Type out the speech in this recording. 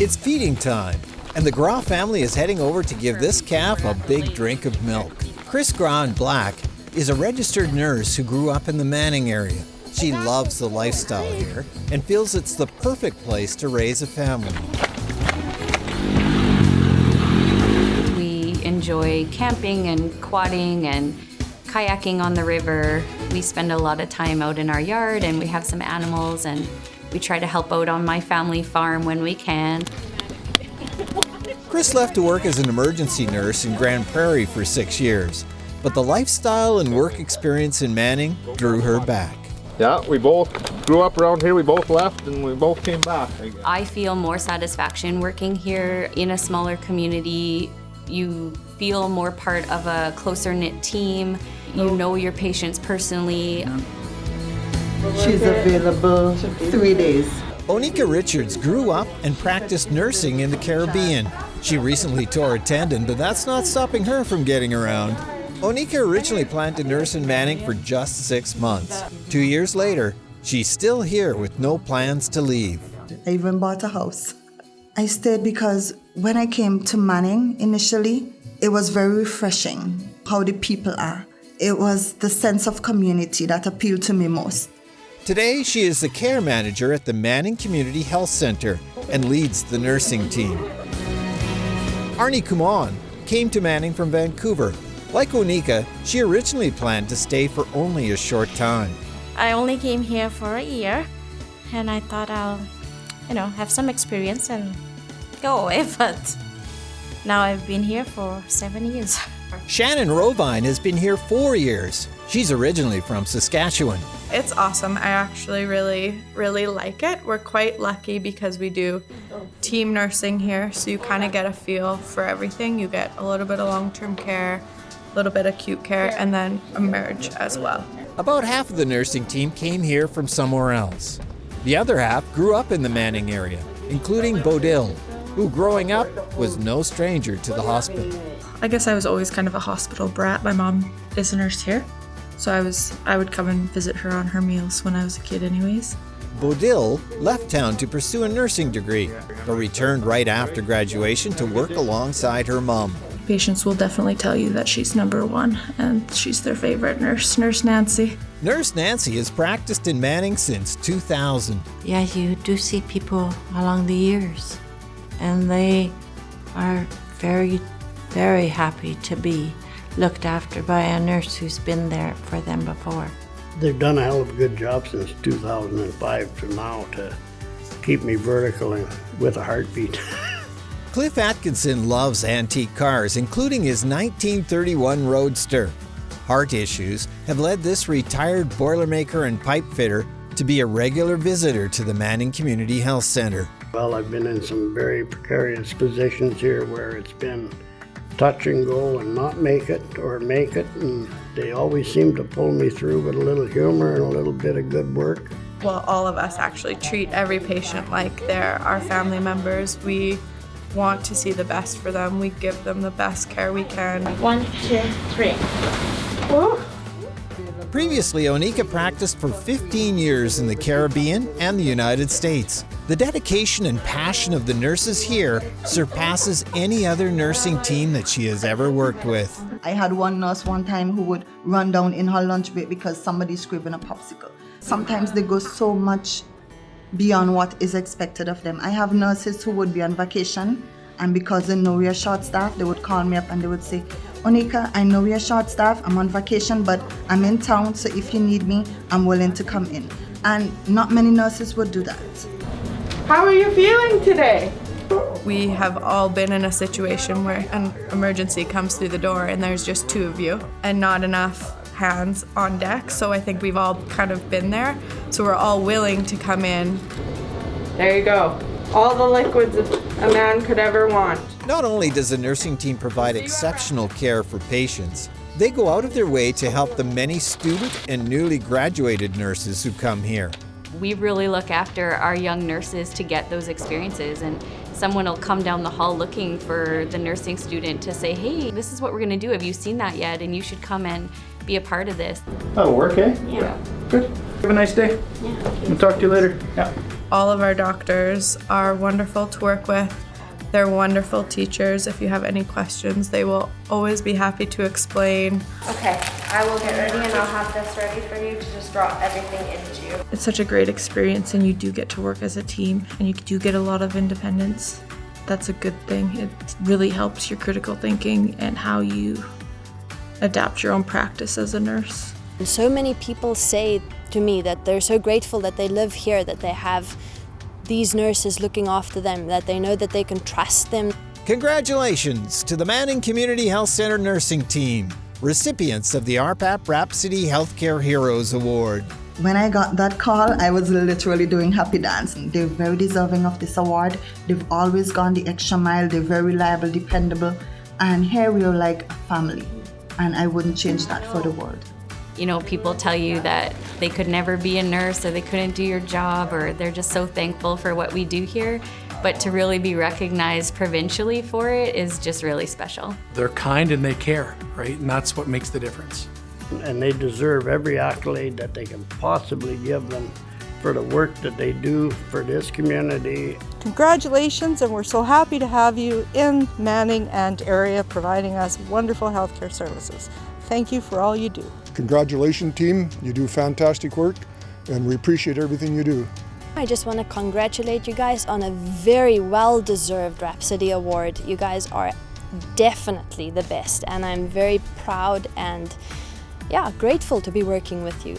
It's feeding time, and the Gras family is heading over to give this calf a big drink of milk. Chris Gras Black is a registered nurse who grew up in the Manning area. She loves the lifestyle here and feels it's the perfect place to raise a family. We enjoy camping and quadding and kayaking on the river. We spend a lot of time out in our yard and we have some animals and we try to help out on my family farm when we can. Chris left to work as an emergency nurse in Grande Prairie for six years, but the lifestyle and work experience in Manning drew her back. Yeah, we both grew up around here, we both left and we both came back. I feel more satisfaction working here in a smaller community. You feel more part of a closer knit team. You know your patients personally. She's available three days. Onika Richards grew up and practiced nursing in the Caribbean. She recently tore a tendon, but that's not stopping her from getting around. Onika originally planned to nurse in Manning for just six months. Two years later, she's still here with no plans to leave. I even bought a house. I stayed because when I came to Manning initially, it was very refreshing how the people are. It was the sense of community that appealed to me most. Today, she is the care manager at the Manning Community Health Center and leads the nursing team. Arnie Kumon came to Manning from Vancouver like Onika, she originally planned to stay for only a short time. I only came here for a year and I thought I'll, you know, have some experience and go away, but now I've been here for seven years. Shannon Rovine has been here four years. She's originally from Saskatchewan. It's awesome. I actually really, really like it. We're quite lucky because we do team nursing here, so you kind of get a feel for everything. You get a little bit of long term care, a little bit of acute care, and then emerge as well. About half of the nursing team came here from somewhere else. The other half grew up in the Manning area, including Bodil, who growing up was no stranger to the hospital. I guess I was always kind of a hospital brat. My mom is a nurse here, so I was I would come and visit her on her meals when I was a kid anyways. Bodil left town to pursue a nursing degree, but returned right after graduation to work alongside her mom patients will definitely tell you that she's number one and she's their favorite nurse, Nurse Nancy. Nurse Nancy has practiced in Manning since 2000. Yeah, you do see people along the years, and they are very, very happy to be looked after by a nurse who's been there for them before. They've done a hell of a good job since 2005 to now to keep me vertical and with a heartbeat. Cliff Atkinson loves antique cars, including his 1931 Roadster. Heart issues have led this retired Boilermaker and pipe fitter to be a regular visitor to the Manning Community Health Center. Well, I've been in some very precarious positions here where it's been touch and go and not make it or make it, and they always seem to pull me through with a little humor and a little bit of good work. Well, all of us actually treat every patient like they're our family members. We want to see the best for them. We give them the best care we can. One, two, three. Woo. Previously, Onika practiced for 15 years in the Caribbean and the United States. The dedication and passion of the nurses here surpasses any other nursing team that she has ever worked with. I had one nurse one time who would run down in her lunch break because somebody's scribbling a popsicle. Sometimes they go so much beyond what is expected of them. I have nurses who would be on vacation and because they know we are short staff, they would call me up and they would say, Onika, I know we are short staff, I'm on vacation, but I'm in town, so if you need me, I'm willing to come in. And not many nurses would do that. How are you feeling today? We have all been in a situation where an emergency comes through the door and there's just two of you and not enough hands on deck. So I think we've all kind of been there. So we're all willing to come in. There you go. All the liquids a man could ever want. Not only does the nursing team provide exceptional care for patients, they go out of their way to help the many student and newly graduated nurses who come here. We really look after our young nurses to get those experiences and someone will come down the hall looking for the nursing student to say, hey, this is what we're gonna do. Have you seen that yet? And you should come and be a part of this. That'll work, eh? Yeah. Good. Have a nice day. Yeah. We'll talk to you later. Yeah. All of our doctors are wonderful to work with. They're wonderful teachers. If you have any questions, they will always be happy to explain. Okay, I will get ready and I'll have this ready for you to just drop everything into. It's such a great experience, and you do get to work as a team, and you do get a lot of independence. That's a good thing. It really helps your critical thinking and how you adapt your own practice as a nurse. And so many people say to me that they're so grateful that they live here, that they have these nurses looking after them, that they know that they can trust them. Congratulations to the Manning Community Health Center nursing team, recipients of the RhPAP Rhapsody Healthcare Heroes Award. When I got that call, I was literally doing happy dancing. They're very deserving of this award. They've always gone the extra mile. They're very reliable, dependable, and here we are like a family. And I wouldn't change that for the world. You know, people tell you that they could never be a nurse or they couldn't do your job or they're just so thankful for what we do here. But to really be recognized provincially for it is just really special. They're kind and they care, right? And that's what makes the difference. And they deserve every accolade that they can possibly give them for the work that they do for this community. Congratulations, and we're so happy to have you in Manning and area providing us wonderful healthcare services. Thank you for all you do. Congratulations, team. You do fantastic work, and we appreciate everything you do. I just want to congratulate you guys on a very well deserved Rhapsody Award. You guys are definitely the best, and I'm very proud and yeah, grateful to be working with you.